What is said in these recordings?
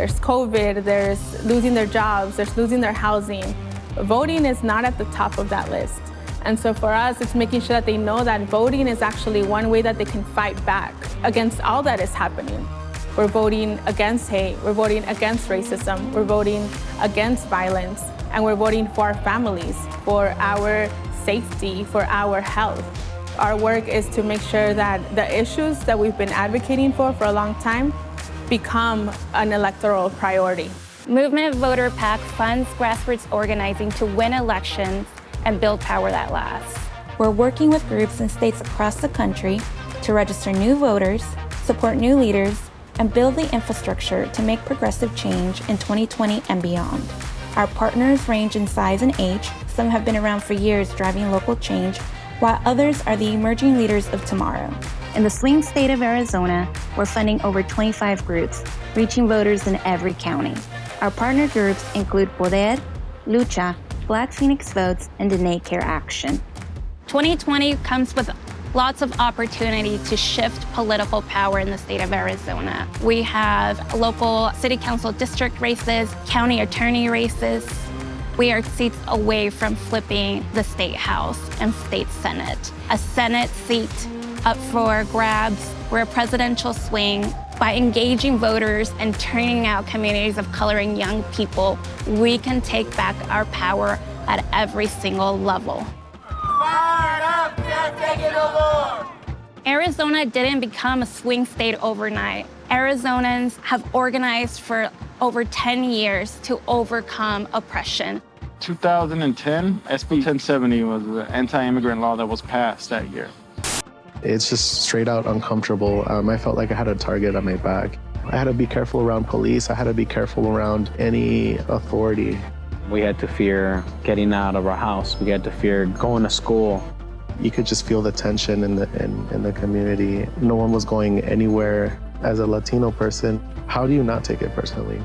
There's COVID, there's losing their jobs, there's losing their housing. Voting is not at the top of that list. And so for us, it's making sure that they know that voting is actually one way that they can fight back against all that is happening. We're voting against hate, we're voting against racism, we're voting against violence, and we're voting for our families, for our safety, for our health. Our work is to make sure that the issues that we've been advocating for for a long time become an electoral priority. Movement Voter PAC funds grassroots organizing to win elections and build power that lasts. We're working with groups in states across the country to register new voters, support new leaders, and build the infrastructure to make progressive change in 2020 and beyond. Our partners range in size and age. Some have been around for years driving local change, while others are the emerging leaders of tomorrow. In the swing state of Arizona, we're funding over 25 groups, reaching voters in every county. Our partner groups include Poder, Lucha, Black Phoenix Votes, and Diné Care Action. 2020 comes with lots of opportunity to shift political power in the state of Arizona. We have local city council district races, county attorney races. We are seats away from flipping the state house and state senate. A senate seat up for grabs. We're a presidential swing. By engaging voters and turning out communities of color and young people, we can take back our power at every single level. Arizona didn't become a swing state overnight. Arizonans have organized for over 10 years to overcome oppression. 2010, SB 1070 was the anti-immigrant law that was passed that year. It's just straight out uncomfortable. Um, I felt like I had a target on my back. I had to be careful around police. I had to be careful around any authority. We had to fear getting out of our house. We had to fear going to school. You could just feel the tension in the, in, in the community. No one was going anywhere. As a Latino person, how do you not take it personally?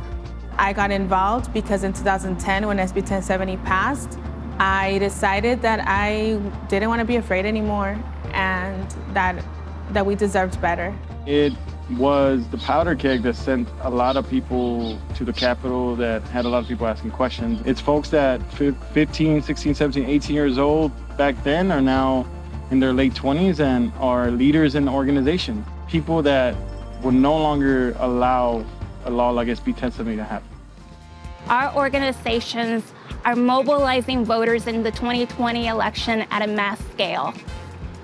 I got involved because in 2010, when SB 1070 passed, I decided that I didn't want to be afraid anymore and that, that we deserved better. It was the powder keg that sent a lot of people to the Capitol that had a lot of people asking questions. It's folks that 15, 16, 17, 18 years old back then are now in their late 20s and are leaders in the organization. People that will no longer allow a law like SB 1070 to happen. Our organizations are mobilizing voters in the 2020 election at a mass scale.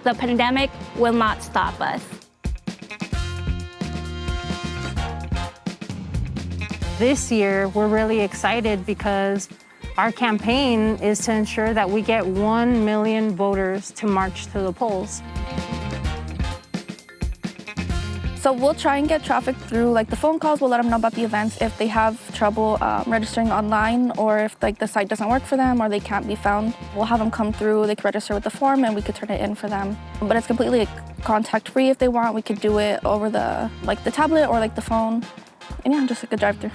The pandemic will not stop us. This year, we're really excited because our campaign is to ensure that we get 1 million voters to march to the polls. So we'll try and get traffic through like the phone calls. We'll let them know about the events if they have trouble um, registering online or if like the site doesn't work for them or they can't be found. We'll have them come through, they can register with the form and we could turn it in for them. But it's completely like, contact free if they want. We could do it over the like the tablet or like the phone. And yeah, just like a drive through.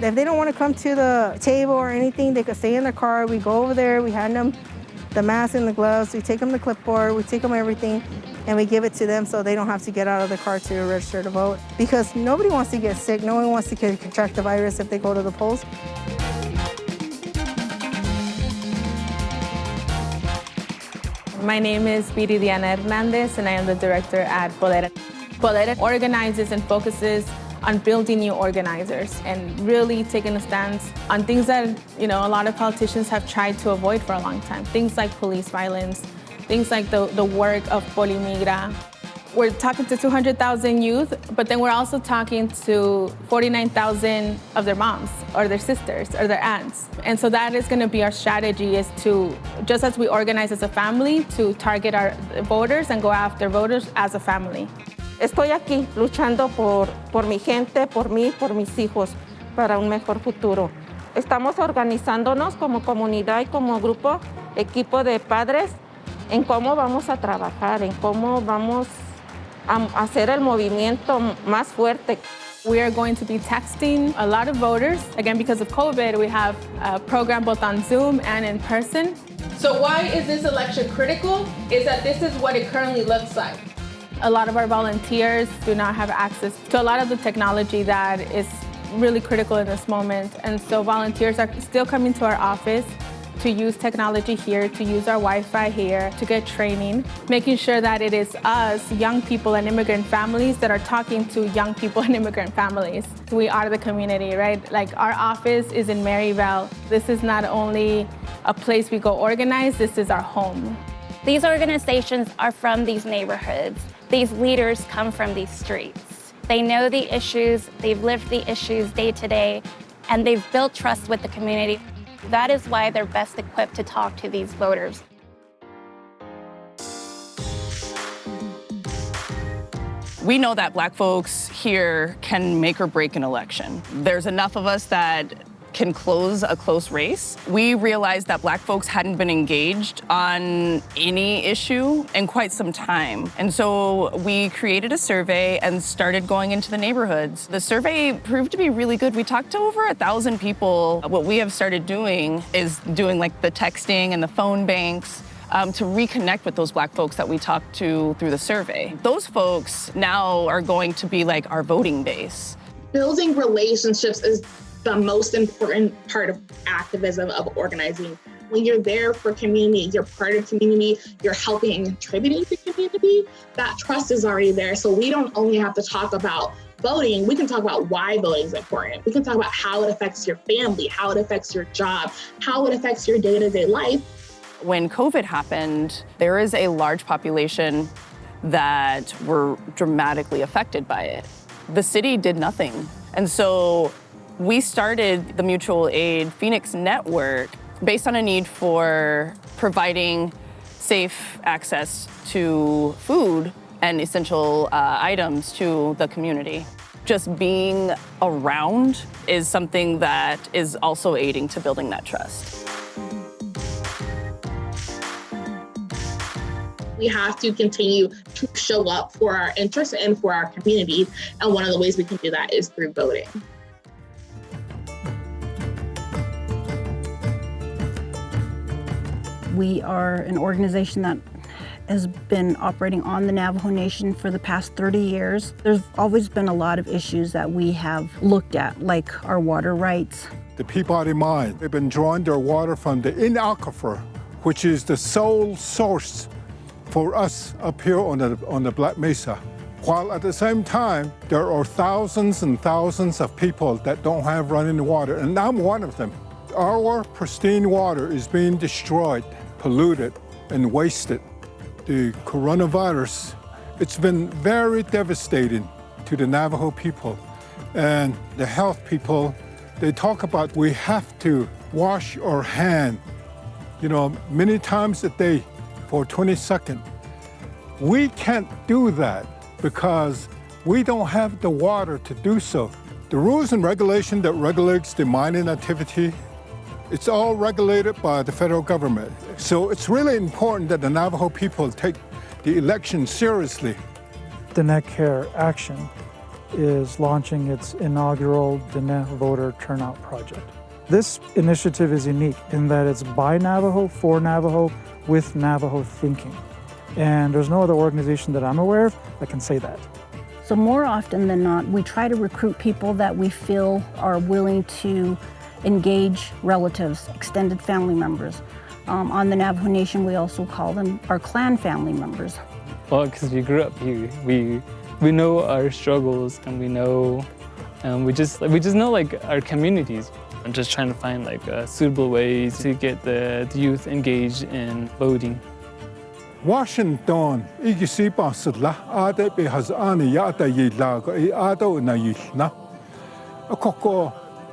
If they don't want to come to the table or anything, they could stay in their car. We go over there, we hand them the mask and the gloves. We take them the clipboard, we take them everything, and we give it to them so they don't have to get out of the car to register to vote. Because nobody wants to get sick. No one wants to contract the virus if they go to the polls. My name is Viridiana Hernandez, and I am the director at Poder. Poder organizes and focuses on building new organizers and really taking a stance on things that you know a lot of politicians have tried to avoid for a long time. Things like police violence, things like the, the work of Polimigra. We're talking to 200,000 youth, but then we're also talking to 49,000 of their moms or their sisters or their aunts. And so that is gonna be our strategy is to, just as we organize as a family, to target our voters and go after voters as a family. Estoy aquí luchando por, por mi gente, por mí, por mis hijos, para un mejor futuro. Estamos organizándonos como comunidad y como grupo, equipo de padres, en cómo vamos a trabajar, en cómo vamos a hacer el movimiento más fuerte. We are going to be texting a lot of voters. Again, because of COVID, we have a program both on Zoom and in person. So why is this election critical? Is that this is what it currently looks like. A lot of our volunteers do not have access to a lot of the technology that is really critical in this moment. And so volunteers are still coming to our office to use technology here, to use our Wi-Fi here, to get training, making sure that it is us, young people and immigrant families that are talking to young people and immigrant families. We are the community, right? Like our office is in Maryvale. This is not only a place we go organize, this is our home. These organizations are from these neighborhoods. These leaders come from these streets. They know the issues, they've lived the issues day to day, and they've built trust with the community. That is why they're best equipped to talk to these voters. We know that black folks here can make or break an election. There's enough of us that can close a close race. We realized that black folks hadn't been engaged on any issue in quite some time. And so we created a survey and started going into the neighborhoods. The survey proved to be really good. We talked to over a thousand people. What we have started doing is doing like the texting and the phone banks um, to reconnect with those black folks that we talked to through the survey. Those folks now are going to be like our voting base. Building relationships is the most important part of activism, of organizing. When you're there for community, you're part of community, you're helping and contributing to community, that trust is already there. So we don't only have to talk about voting, we can talk about why voting is important. We can talk about how it affects your family, how it affects your job, how it affects your day-to-day -day life. When COVID happened, there is a large population that were dramatically affected by it. The city did nothing. And so we started the mutual aid Phoenix Network based on a need for providing safe access to food and essential uh, items to the community. Just being around is something that is also aiding to building that trust. We have to continue to show up for our interests and for our communities. And one of the ways we can do that is through voting. We are an organization that has been operating on the Navajo Nation for the past 30 years. There's always been a lot of issues that we have looked at, like our water rights. The Peabody Mine, they've been drawing their water from the N aquifer, which is the sole source for us up here on the, on the Black Mesa. While at the same time, there are thousands and thousands of people that don't have running water, and I'm one of them. Our pristine water is being destroyed polluted and wasted. The coronavirus, it's been very devastating to the Navajo people and the health people. They talk about we have to wash our hand, you know, many times a day for 20 seconds. We can't do that because we don't have the water to do so. The rules and regulation that regulates the mining activity it's all regulated by the federal government. So it's really important that the Navajo people take the election seriously. Diné Care Action is launching its inaugural Diné Voter Turnout Project. This initiative is unique in that it's by Navajo, for Navajo, with Navajo thinking. And there's no other organization that I'm aware of that can say that. So more often than not, we try to recruit people that we feel are willing to engage relatives, extended family members. Um, on the Navajo Nation, we also call them our clan family members. Well, because we grew up here, we we know our struggles and we know, and we just we just know like our communities. I'm just trying to find like uh, suitable ways to get the, the youth engaged in voting. Washington, igisipa sudla ade be has ani ya yila ko i ado na yilna. Akoko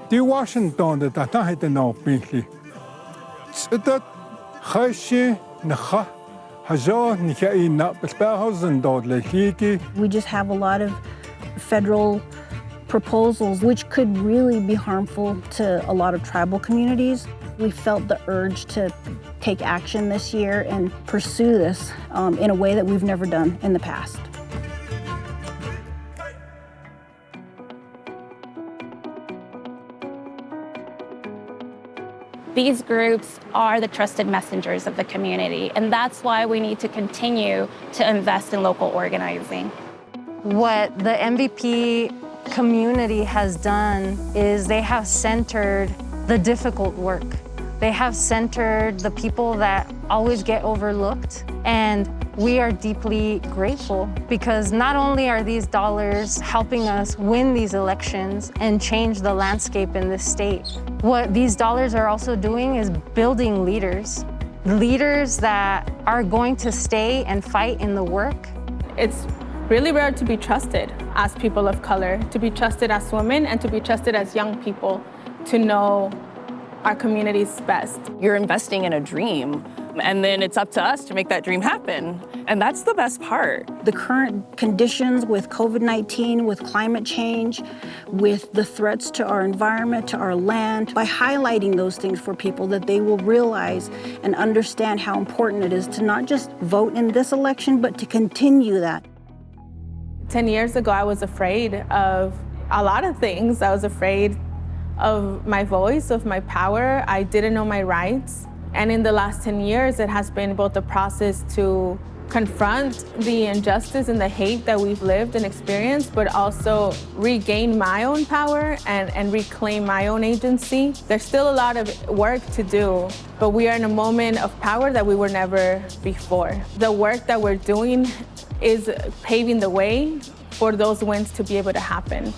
Di Washington no binli. Tsudat khashi nakha hajo higi. We just have a lot of federal proposals which could really be harmful to a lot of tribal communities. We felt the urge to take action this year and pursue this um, in a way that we've never done in the past. These groups are the trusted messengers of the community, and that's why we need to continue to invest in local organizing. What the MVP community has done is they have centered the difficult work. They have centered the people that always get overlooked. And we are deeply grateful because not only are these dollars helping us win these elections and change the landscape in this state, what these dollars are also doing is building leaders. Leaders that are going to stay and fight in the work. It's really rare to be trusted as people of color, to be trusted as women, and to be trusted as young people to know our community's best. You're investing in a dream, and then it's up to us to make that dream happen. And that's the best part. The current conditions with COVID-19, with climate change, with the threats to our environment, to our land, by highlighting those things for people that they will realize and understand how important it is to not just vote in this election, but to continue that. 10 years ago, I was afraid of a lot of things. I was afraid of my voice, of my power. I didn't know my rights. And in the last 10 years, it has been both a process to confront the injustice and the hate that we've lived and experienced, but also regain my own power and, and reclaim my own agency. There's still a lot of work to do, but we are in a moment of power that we were never before. The work that we're doing is paving the way for those wins to be able to happen.